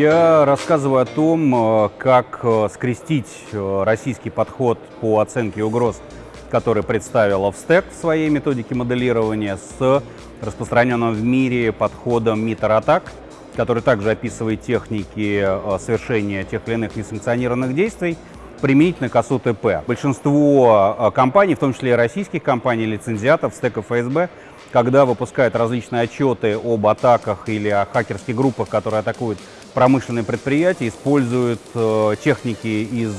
Я рассказываю о том, э, как э, скрестить э, российский подход по оценке угроз, который представила ВСТЭК в своей методике моделирования, с распространенным в мире подходом MITR-атак, который также описывает техники совершения тех или иных несанкционированных действий, применительно к АСУ-ТП. Большинство компаний, в том числе и российских компаний, лицензиатов, стек и ФСБ, когда выпускают различные отчеты об атаках или о хакерских группах, которые атакуют промышленные предприятия, используют э, техники из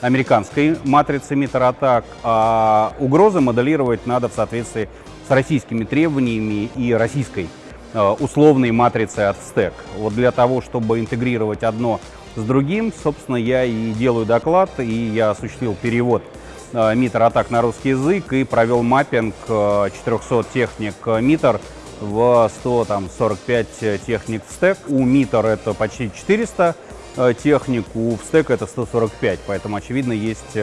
американской матрицы митр-атак, а угрозы моделировать надо в соответствии с российскими требованиями и российской э, условной матрицей от стек. Вот для того, чтобы интегрировать одно с другим, собственно, я и делаю доклад, и я осуществил перевод МИТР атак на русский язык и провел маппинг 400 э, техник МИТР в 145 техник в стек. У МИТР это почти 400 э, техник, у стек это 145, поэтому, очевидно, есть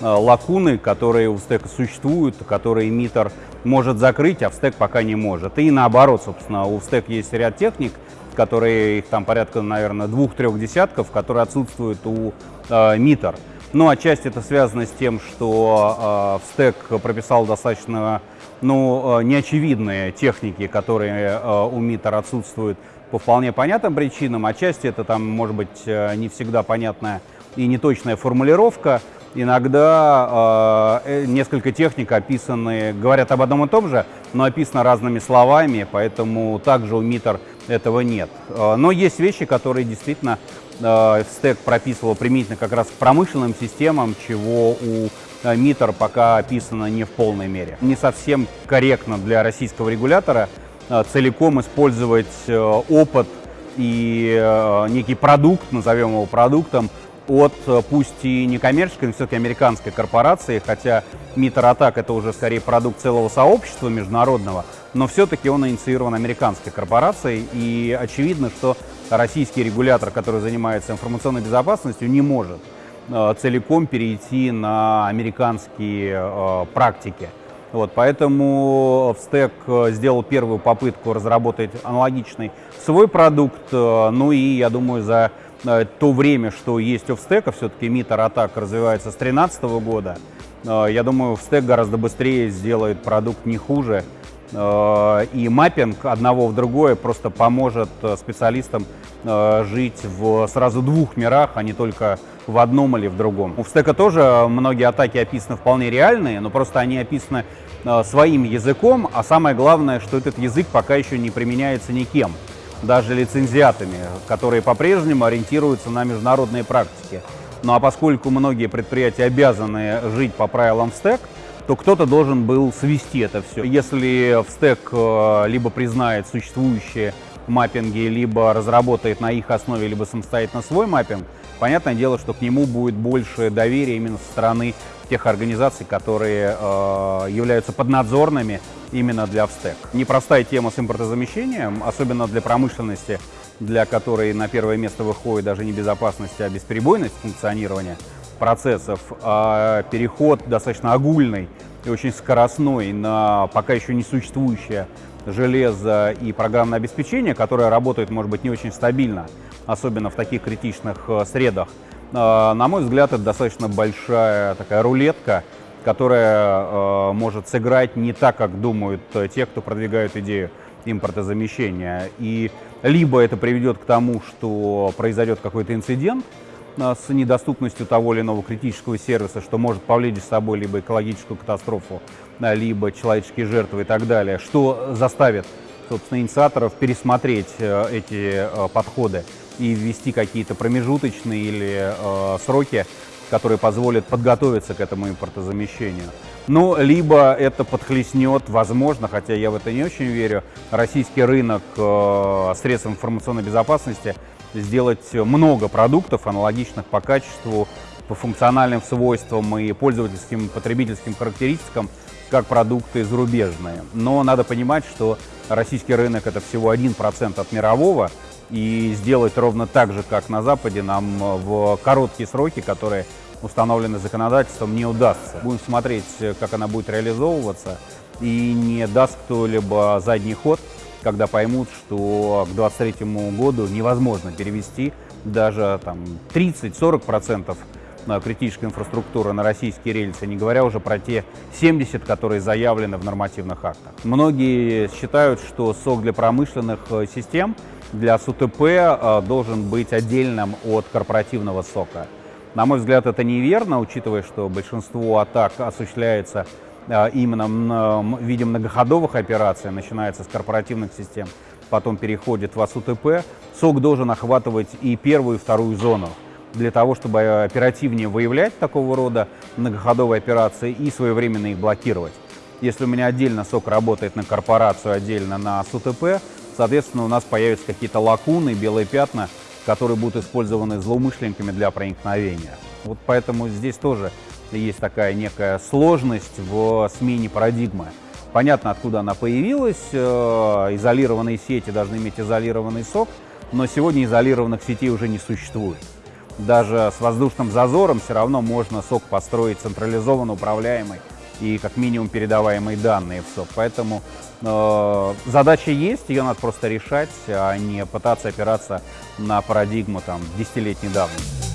лакуны, которые у стека существуют, которые МИТР может закрыть, а в стек пока не может. И наоборот, собственно, у стек есть ряд техник, которые, их там порядка, наверное, двух-трех десятков, которые отсутствуют у э, МИТР. Ну, отчасти это связано с тем, что э, в стек прописал достаточно ну, э, неочевидные техники, которые э, у МИТР отсутствуют по вполне понятным причинам. Отчасти это там может быть э, не всегда понятная и неточная формулировка. Иногда э, несколько техник описаны, говорят об одном и том же, но описано разными словами, поэтому также у МИТР этого нет. Э, но есть вещи, которые действительно стек прописывал применительно как раз к промышленным системам, чего у э, МИТР пока описано не в полной мере. Не совсем корректно для российского регулятора целиком использовать опыт и некий продукт, назовем его продуктом, от пусть и не коммерческой, но все-таки американской корпорации, хотя Митер Атак это уже скорее продукт целого сообщества международного, но все-таки он инициирован американской корпорацией, и очевидно, что российский регулятор, который занимается информационной безопасностью, не может э, целиком перейти на американские э, практики. Вот, поэтому Встек сделал первую попытку разработать аналогичный свой продукт, ну и, я думаю, за Э, то время, что есть у Встека, все-таки Митер Атак развивается с 2013 года, э, я думаю, Встек гораздо быстрее сделает продукт не хуже. Э, и маппинг одного в другое просто поможет специалистам жить в сразу двух мирах, а не только в одном или в другом. У Встека тоже многие атаки описаны вполне реальные, но просто они описаны своим языком, а самое главное, что этот язык пока еще не применяется никем даже лицензиатами, которые по-прежнему ориентируются на международные практики. Ну а поскольку многие предприятия обязаны жить по правилам стек, то кто-то должен был свести это все. Если в стек э, либо признает существующие маппинги, либо разработает на их основе, либо самостоятельно свой маппинг, понятное дело, что к нему будет больше доверия именно со стороны тех организаций, которые э, являются поднадзорными именно для ВСТЭК. Непростая тема с импортозамещением, особенно для промышленности, для которой на первое место выходит даже не безопасность, а бесперебойность функционирования процессов, а переход достаточно огульный и очень скоростной на пока еще не существующее железо и программное обеспечение, которое работает, может быть, не очень стабильно, особенно в таких критичных э, средах. Э, на мой взгляд, это достаточно большая такая рулетка, которая э, может сыграть не так, как думают э, те, кто продвигают идею импортозамещения. И либо это приведет к тому, что произойдет какой-то инцидент с недоступностью того или иного критического сервиса, что может повлечь за собой либо экологическую катастрофу, э, либо человеческие жертвы и так далее, что заставит, собственно, инициаторов пересмотреть э, эти э, подходы и ввести какие-то промежуточные или э, сроки которые позволят подготовиться к этому импортозамещению. Ну, либо это подхлестнет, возможно, хотя я в это не очень верю, российский рынок э, средств информационной безопасности сделать много продуктов, аналогичных по качеству, по функциональным свойствам и пользовательским, потребительским характеристикам, как продукты зарубежные. Но надо понимать, что российский рынок это всего 1% от мирового, и сделать ровно так же, как на Западе, нам в короткие сроки, которые установлены законодательством, не удастся. Будем смотреть, как она будет реализовываться, и не даст кто-либо задний ход, когда поймут, что к 2023 году невозможно перевести даже там 30-40% критической инфраструктуры на российские рельсы, не говоря уже про те 70, которые заявлены в нормативных актах. Многие считают, что сок для промышленных э, систем, для СУТП э, должен быть отдельным от корпоративного сока. На мой взгляд, это неверно, учитывая, что большинство атак осуществляется э, именно в виде многоходовых операций, начинается с корпоративных систем, потом переходит в АСУТП. Сок должен охватывать и первую, и вторую зону для того, чтобы оперативнее выявлять такого рода многоходовые операции и своевременно их блокировать. Если у меня отдельно сок работает на корпорацию, отдельно на СУТП, соответственно, у нас появятся какие-то лакуны, белые пятна, которые будут использованы злоумышленниками для проникновения. Вот поэтому здесь тоже есть такая некая сложность в смене парадигмы. Понятно, откуда она появилась. Э, изолированные сети должны иметь изолированный сок, но сегодня изолированных сетей уже не существует даже с воздушным зазором все равно можно сок построить централизованно управляемый и как минимум передаваемые данные в сок. Поэтому э, задача есть, ее надо просто решать, а не пытаться опираться на парадигму там, десятилетней давности.